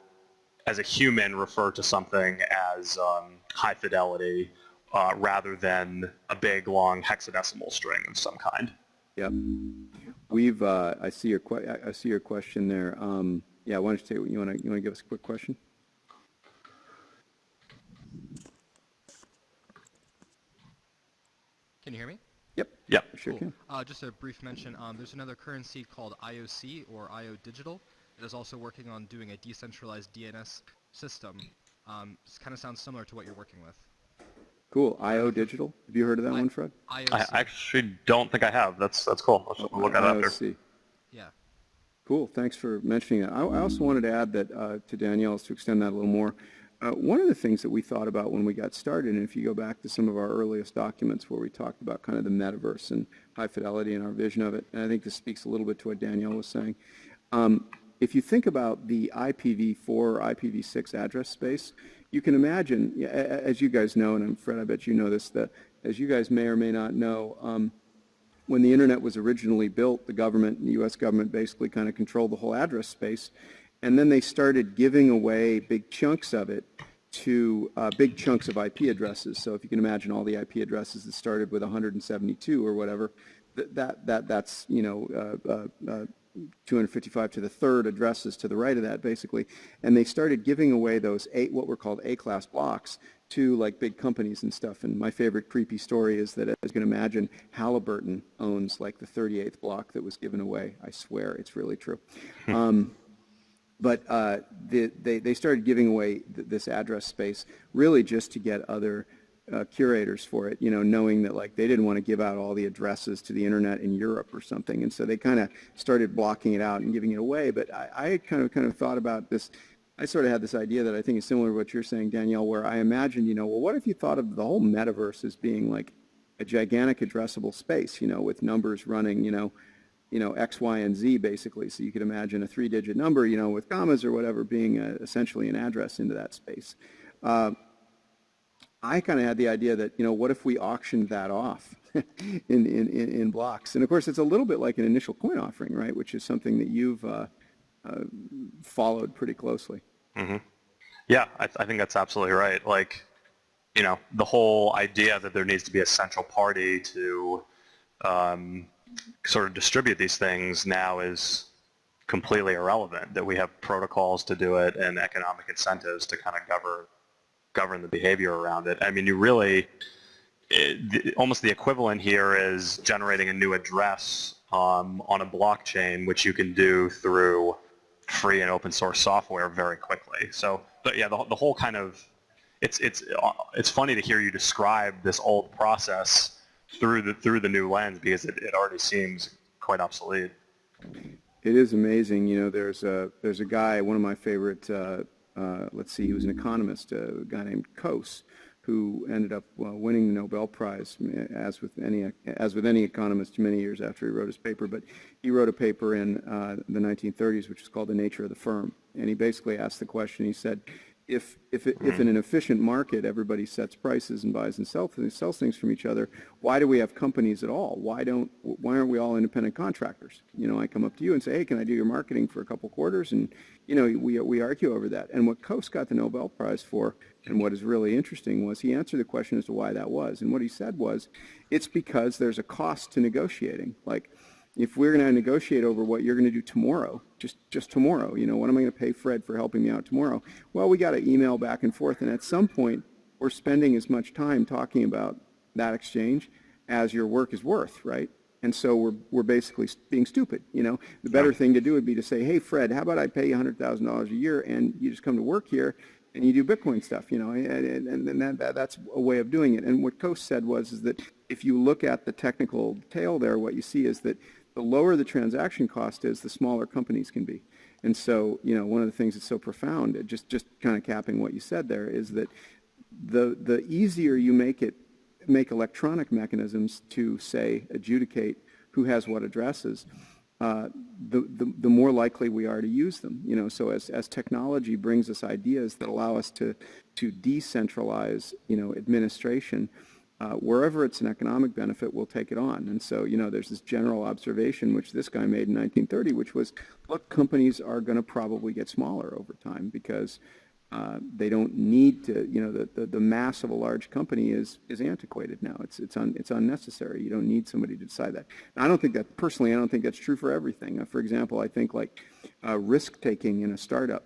as a human, refer to something as um, high fidelity uh, rather than a big long hexadecimal string of some kind. Yep. We've, uh, I see your, que- I- I see your question there. Um, yeah, why don't you take, you want to, you want to give us a quick question? Can you hear me? Yep. Yep. Sure Cool. can. Uh, just a brief mention. Um, there's another currency called IOC or IO Digital that is also working on doing a decentralized DNS system. Um, this kind of sounds similar to what you're working with. Cool. IO Digital. Have you heard of that I- one, Fred? IOC. I actually don't think I have. That's that's cool. I'll just look that up after. IOC. yeah. Cool. Thanks for mentioning that. I, I also wanted to add that uh, to Danielle's to extend that a little more. Uh, one of the things that we thought about when we got started, and if you go back to some of our earliest documents where we talked about kind of the metaverse and high fidelity and our vision of it, and I think this speaks a little bit to what Danielle was saying. Um, if you think about the IPv4 or IPv6 address space, you can imagine, as you guys know, and I'm Fred, I bet you know this, that as you guys may or may not know, um, when the internet was originally built, the government, the U.S. government basically kind of controlled the whole address space. And then they started giving away big chunks of it to uh, big chunks of IP addresses. So if you can imagine all the IP addresses that started with 172 or whatever, th- that, that, that's, you know, uh, uh, uh, 255 to the third addresses to the right of that, basically. And they started giving away those eight, what were called A-class blocks to like big companies and stuff. And my favorite creepy story is that, as you can imagine, Halliburton owns like the 38th block that was given away. I swear, it's really true. Um, but uh, the, they, they started giving away th- this address space really just to get other uh, curators for it, you know, knowing that like they didn't want to give out all the addresses to the internet in Europe or something. And so they kind of started blocking it out and giving it away. But I, I kind of kind of thought about this. I sort of had this idea that I think is similar to what you're saying, Danielle, where I imagined, you know, well, what if you thought of the whole metaverse as being like a gigantic addressable space, you know, with numbers running, you know, you know, X, Y, and Z basically. So you could imagine a three-digit number, you know, with commas or whatever being uh essentially an address into that space. Uh, I kind of had the idea that, you know, what if we auctioned that off in, in, in, blocks? And of course, it's a little bit like an initial coin offering, right, which is something that you've uh, uh, followed pretty closely. Yeah, I, I think that's absolutely right. Like, you know, the whole idea that there needs to be a central party to um, sort of distribute these things now is completely irrelevant. That we have protocols to do it and economic incentives to kind of govern govern the behavior around it. I mean, you really it, almost the equivalent here is generating a new address um, on a blockchain, which you can do through free and open source software very quickly. So, but yeah, the, the whole kind of it's it's uh, it's funny to hear you describe this old process through the through the new lens because it, it already seems quite obsolete. It is amazing. You know, there's a there's a guy, one of my favorite. Uh, uh, let's see, he was an economist, a guy named Coase, who ended up uh, winning the Nobel Prize, as with any as with any economist, many years after he wrote his paper. But he wrote a paper in uh, the 1930s, which is called "The Nature of the Firm," and he basically asked the question. He said, if, if, it- if in an efficient market, everybody sets prices and buys and sells, things- sells things from each other, why do we have companies at all? Why don't, why aren't we all independent contractors? You know, I come up to you and say, hey, can I do your marketing for a couple quarters? And, you know, we, we argue over that. And what Coase got the Nobel Prize for, and what is really interesting, was he answered the question as to why that was. And what he said was, it's because there's a cost to negotiating. Like, if we're going to negotiate over what you're going to do tomorrow, just just tomorrow, you know, what am I going to pay Fred for helping me out tomorrow? Well, we got to email back and forth, and at some point, we're spending as much time talking about that exchange as your work is worth, right? And so we're we're basically being stupid, you know. The better thing to do would be to say, hey, Fred, how about I pay you hundred thousand dollars a year, and you just come to work here, and you do Bitcoin stuff, you know, and, and, and that, that, that's a way of doing it. And what Coase said was is that if you look at the technical tail there, what you see is that the lower the transaction cost is, the smaller companies can be. And so, you know, one of the things that's so profound, just just kind of capping what you said there, is that the the easier you make it, make electronic mechanisms to say adjudicate who has what addresses, uh, the, the the more likely we are to use them. You know, so as as technology brings us ideas that allow us to to decentralize, you know, administration uh, wherever it's an economic benefit, we'll take it on. And so, you know, there's this general observation, which this guy made in 1930, which was, look, companies are going to probably get smaller over time because uh, they don't need to, you know, the, the, the, mass of a large company is, is antiquated now. It's, it's, un, it's unnecessary. You don't need somebody to decide that. And I don't think that, personally, I don't think that's true for everything. Uh, for example, I think like uh, risk-taking in a startup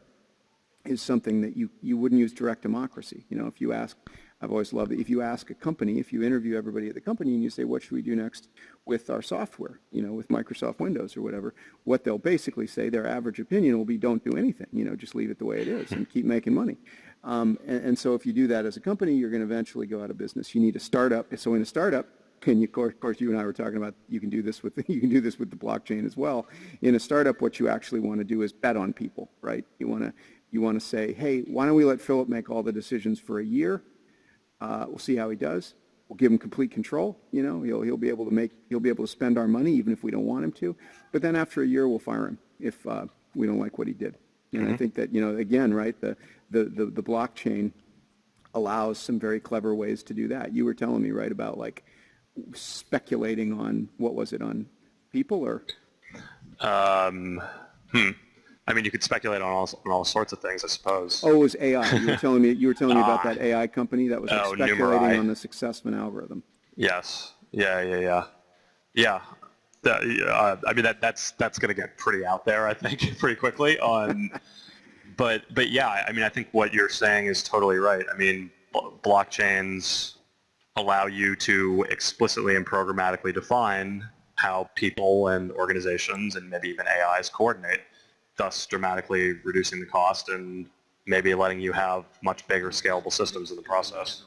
is something that you, you wouldn't use direct democracy. You know, if you ask I've always loved it. If you ask a company, if you interview everybody at the company and you say, what should we do next with our software, you know, with Microsoft Windows or whatever, what they'll basically say, their average opinion will be, don't do anything, you know, just leave it the way it is and keep making money. Um, and, and, so if you do that as a company, you're going to eventually go out of business. You need a startup. So in a startup, and you, of course, you and I were talking about you can do this with you can do this with the blockchain as well. In a startup, what you actually want to do is bet on people, right? You want to you want to say, hey, why don't we let Philip make all the decisions for a year? Uh, we'll see how he does. We'll give him complete control. You know, he'll he'll be able to make he'll be able to spend our money even if we don't want him to. But then after a year, we'll fire him if uh, we don't like what he did. And mm-hmm. I think that you know again, right? The, the the the blockchain allows some very clever ways to do that. You were telling me right about like speculating on what was it on people or? Um, hmm. I mean, you could speculate on all, on all sorts of things, I suppose. Oh, it was AI. You were telling me you were telling me about that AI company that was like, oh, speculating Numerai. on the success of an algorithm. Yes. Yeah. Yeah. Yeah. Yeah. Uh, I mean, that that's that's going to get pretty out there, I think, pretty quickly. On, but but yeah, I mean, I think what you're saying is totally right. I mean, blockchains allow you to explicitly and programmatically define how people and organizations and maybe even AIs coordinate thus dramatically reducing the cost and maybe letting you have much bigger scalable systems in the process.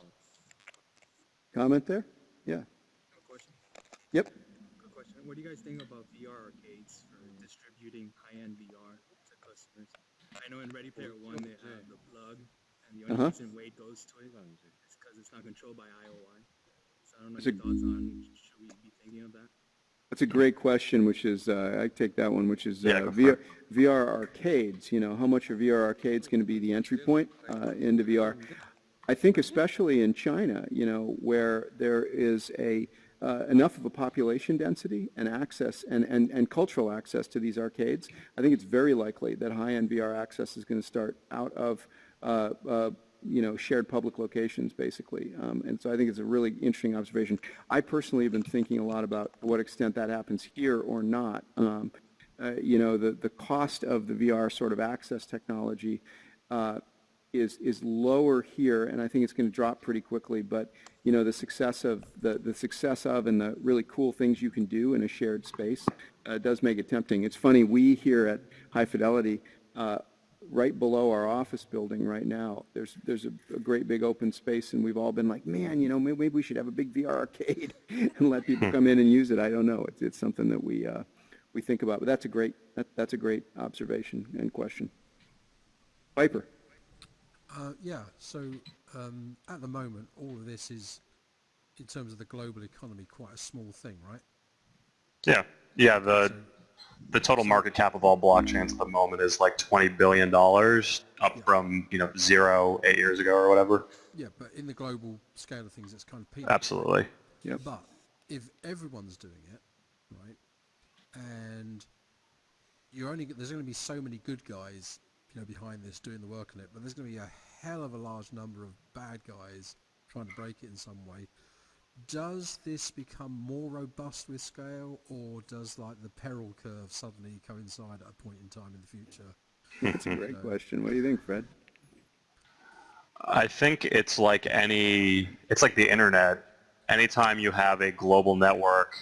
Comment there? Yeah. question. Yep. Good question. What do you guys think about VR arcades for distributing high-end VR to customers? I know in Ready Player One they have the plug, and the only uh -huh. reason Wade goes to it is because it's not controlled by IOI. So I don't know your thoughts on should we be thinking of that? That's a great question, which is, uh, I take that one, which is uh, yeah, VR, VR, arcades. You know, how much are VR arcades going to be the entry point uh, into VR? I think especially in China, you know, where there is a uh, enough of a population density and access and, and, and cultural access to these arcades, I think it's very likely that high-end VR access is going to start out of uh, uh, you know, shared public locations, basically. Um, and so I think it's a really interesting observation. I personally have been thinking a lot about what extent that happens here or not. Um, uh, you know, the, the cost of the VR sort of access technology uh, is, is lower here, and I think it's going to drop pretty quickly. But, you know, the success of the, the success of and the really cool things you can do in a shared space uh, does make it tempting. It's funny, we here at High Fidelity uh, right below our office building right now. There's there's a, a, great big open space, and we've all been like, man, you know, maybe, maybe we should have a big VR arcade and let people hmm. come in and use it. I don't know. It's it's something that we uh, we think about. But that's a great that, that's a great observation and question. Viper. Uh, yeah. So um, at the moment, all of this is, in terms of the global economy, quite a small thing, right? Yeah. Yeah. The. So, the total market cap of all blockchains at the moment is like twenty billion dollars, up Yeah. from you know zero eight years ago or whatever. Yeah, but in the global scale of things, it's kind of peanuts. Absolutely. Yeah. But if everyone's doing it, right, and you're only there's going to be so many good guys, you know, behind this doing the work on it, but there's going to be a hell of a large number of bad guys trying to break it in some way. Does this become more robust with scale, or does like the peril curve suddenly coincide at a point in time in the future? That's a great uh, question. What do you think, Fred? I think it's like any, it's like the internet. Anytime you have a global network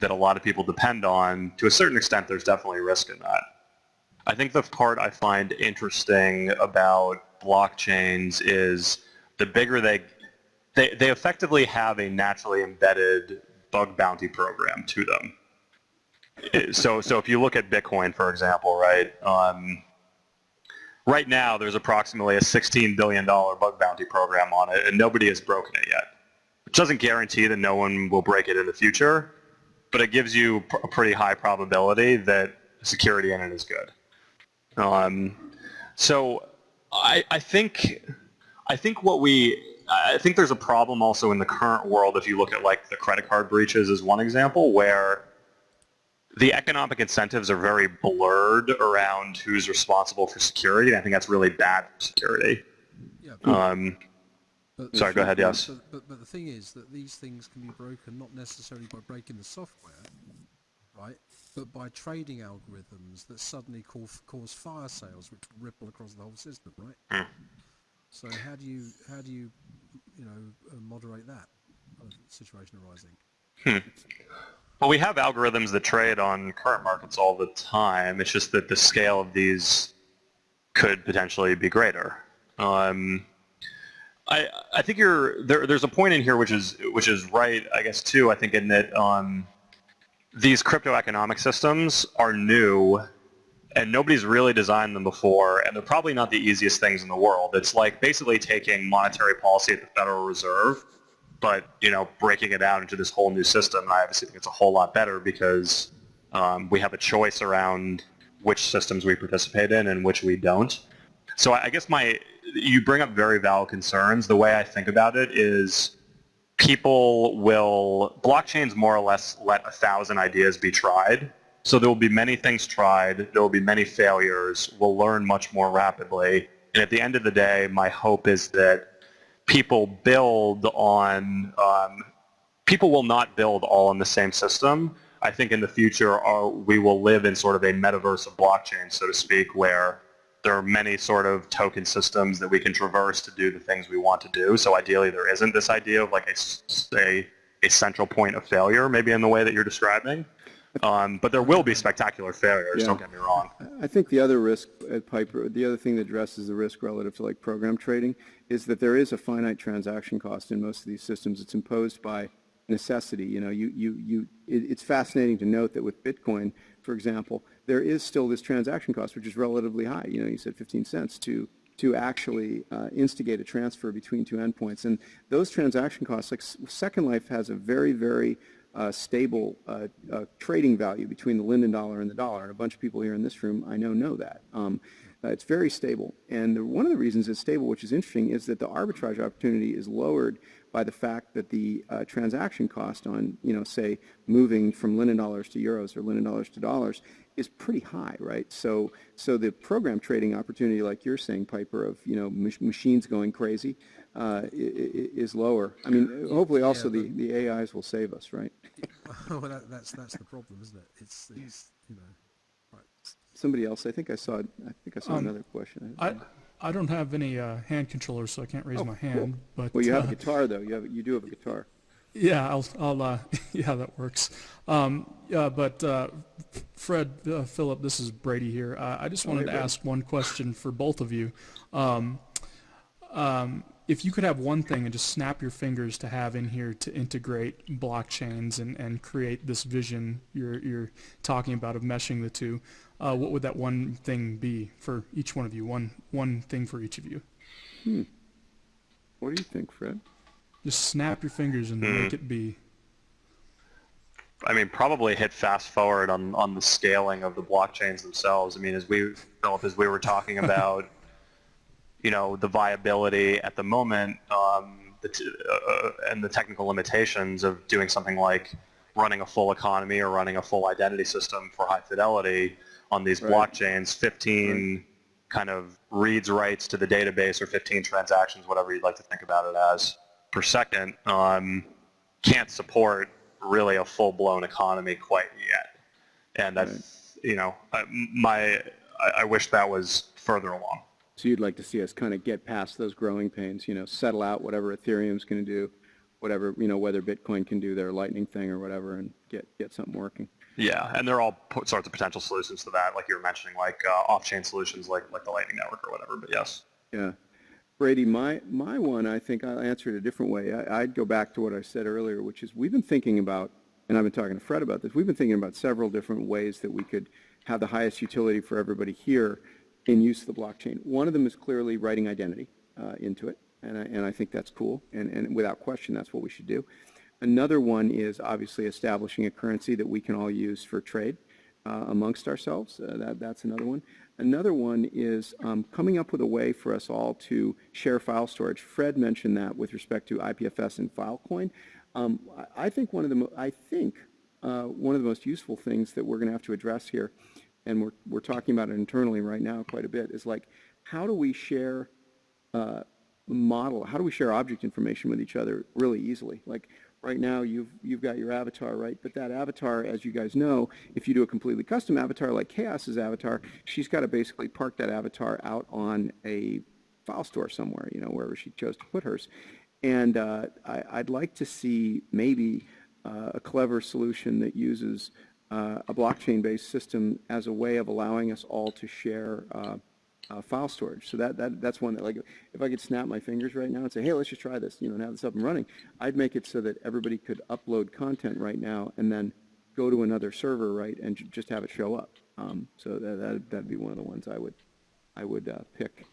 that a lot of people depend on, to a certain extent, there's definitely risk in that. I think the part I find interesting about blockchains is the bigger they, they, they effectively have a naturally embedded bug bounty program to them. So, so if you look at Bitcoin, for example, right, um, right now there's approximately a $16 billion bug bounty program on it, and nobody has broken it yet. Which doesn't guarantee that no one will break it in the future, but it gives you a pretty high probability that security in it is good. Um, so I, I think I think what we I think there's a problem also in the current world if you look at like the credit card breaches as one example where the economic incentives are very blurred around who's responsible for security. and I think that's really bad for security. Yeah. but- Um, but- sorry, go ahead. Yes. But, but, the thing is that these things can be broken not necessarily by breaking the software, right? But by trading algorithms that suddenly cause, cause fire sales, which ripple across the whole system, right? Hmm. So how do you how do you you know uh, moderate that situation arising? Well, we have algorithms that trade on current markets all the time. It's just that the scale of these could potentially be greater. Um, I I think you're there. There's a point in here which is which is right. I guess too. I think in that um, these crypto economic systems are new, and nobody's really designed them before, and they're probably not the easiest things in the world. It's like basically taking monetary policy at the Federal Reserve but you know breaking it out into this whole new system and i obviously think it's a whole lot better because um, we have a choice around which systems we participate in and which we don't. So i I guess my you bring up very valid concerns. The way i think about it is people will blockchains more or less let a thousand ideas be tried so there will be many things tried there will be many failures we'll learn much more rapidly and at the end of the day my hope is that people build on um, people will not build all on the same system. I think in the future uh, we will live in sort of a metaverse of blockchain, so to speak, where there are many sort of token systems that we can traverse to do the things we want to do. So ideally there isn't this idea of like a, a, a central point of failure, maybe in the way that you're describing. Um, but there will be spectacular failures, Yeah. don't get me wrong. I think the other risk at Piper, the other thing that addresses the risk relative to like program trading is that there is a finite transaction cost in most of these systems. It's imposed by necessity. You know, you, you, you, it, it's fascinating to note that with Bitcoin, for example, there is still this transaction cost, which is relatively high. You know, you said 15 cents to, to actually uh, instigate a transfer between two endpoints. And those transaction costs, like S- Second Life has a very, very uh, stable uh, uh, trading value between the Linden dollar and the dollar. And a bunch of people here in this room, I know, know that. Um, uh, it's very stable. And the, one of the reasons it's stable, which is interesting, is that the arbitrage opportunity is lowered by the fact that the uh, transaction cost on, you know, say, moving from Linden dollars to euros or Linden dollars to dollars is pretty high, right? So, so the program trading opportunity, like you're saying, Piper, of, you know, mach- machines going crazy, uh, i- i- is lower. I mean, hopefully also the, the AIs will save us, right? well, that, that's that's the problem, isn't it? It's it's you know, right. Somebody else, I think I saw, I think I saw Um, another question. I, I don't have any uh, hand controllers, so I can't raise Oh, my cool. hand. But Well, you have a uh, guitar though. You have, you do have a guitar. yeah, I'll, I'll uh, yeah, that works. Um, yeah, but uh, Fred, uh, Philip, this is Brady here. Uh, I just Oh, wanted hey, to Brady. ask one question for both of you. Um, um, if you could have one thing and just snap your fingers to have in here to integrate blockchains and, and create this vision you're, you're talking about of meshing the two, uh, what would that one thing be for each one of you? One, one thing for each of you. What do you think, Fred? Just snap your fingers and make it be. I mean, probably hit fast forward on, on the scaling of the blockchains themselves. I mean, as we, Philip, as we were talking about, you know, the viability at the moment um, the t- uh, and the technical limitations of doing something like running a full economy or running a full identity system for high fidelity on these Right. blockchains, 15 kind of reads writes to the database or 15 transactions, whatever you'd like to think about it as, per second, um, can't support really a full-blown economy quite yet. And that's, you know, I- my, I, I wish that was further along. So you'd like to see us kind of get past those growing pains, you know, settle out whatever Ethereum's going to do, whatever, you know, whether Bitcoin can do their lightning thing or whatever and get, get something working. Yeah, and they're all sorts of potential solutions to that, like you were mentioning, like uh, off-chain solutions, like like the Lightning Network or whatever. But yes, Yeah. Brady, my, my one, I think I'll answer it a different way. I, I'd go back to what I said earlier, which is we've been thinking about, and I've been talking to Fred about this, we've been thinking about several different ways that we could have the highest utility for everybody here in use of the blockchain. One of them is clearly writing identity uh, into it, and I, and I think that's cool, and, and without question, that's what we should do. Another one is obviously establishing a currency that we can all use for trade uh, amongst ourselves. Uh, that, that's another one. Another one is um, coming up with a way for us all to share file storage. Fred mentioned that with respect to IPFS and Filecoin. Um, I, think one of the I think uh, one of the most useful things that we're going to have to address here, and we're we're talking about it internally right now quite a bit, is like how do we share uh, model, how do we share object information with each other really easily? Like right now you've, you've got your avatar, right? But that avatar, as you guys know, if you do a completely custom avatar like Chaos's avatar, she's got to basically park that avatar out on a file store somewhere, you know, wherever she chose to put hers. And uh, I, I'd like to see maybe uh, a clever solution that uses uh, a blockchain-based system as a way of allowing us all to share uh, uh, file storage. So that, that that's one that like if I could snap my fingers right now and say, hey, let's just try this, you know, and have this up and running, I'd make it so that everybody could upload content right now and then go to another server, right, and ju- just have it show up. Um, so that that that'd be one of the ones I would I would uh, pick.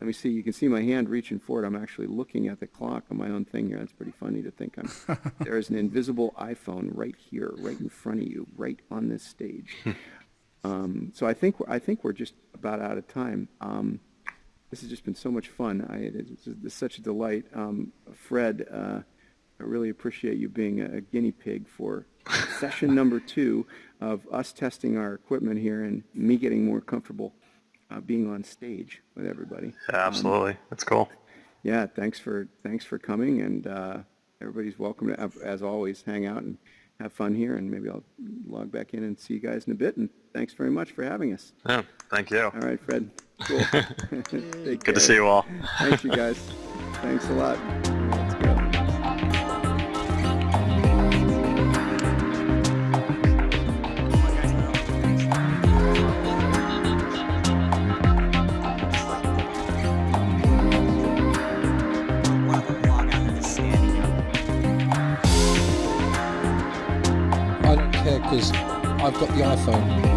Let me see. You can see my hand reaching forward. I'm actually looking at the clock on my own thing here. That's pretty funny to think I'm. there is an invisible iPhone right here, right in front of you, right on this stage. Um, so I think I think we're just about out of time. Um, this has just been so much fun. I, it's, it's such a delight. Um, Fred, uh, I really appreciate you being a, a guinea pig for session number two of us testing our equipment here and me getting more comfortable uh, being on stage with everybody. yeah, absolutely, that's cool. Yeah, thanks for thanks for coming, and uh, everybody's welcome to, as always, hang out and have fun here. And maybe I'll log back in and see you guys in a bit. And thanks very much for having us. Yeah, thank you. All right, Fred. Cool. Good to see you all. Thanks, you guys. Thanks a lot. Because I've got the iPhone.